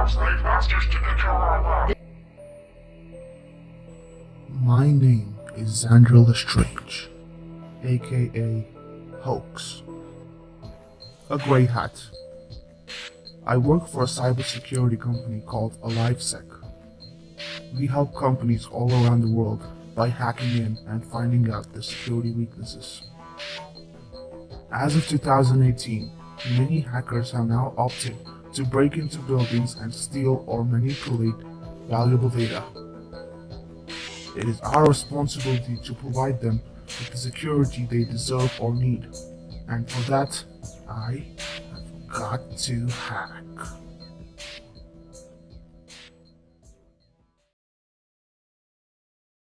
not slave masters to control our world. My name is Xandra Lestrange, aka Hoax. A grey hat. I work for a cybersecurity company called AliveSec. We help companies all around the world by hacking in and finding out their security weaknesses. As of 2018, many hackers have now opted to break into buildings and steal or manipulate valuable data. It is our responsibility to provide them with the security they deserve or need. And for that, I have got to hack.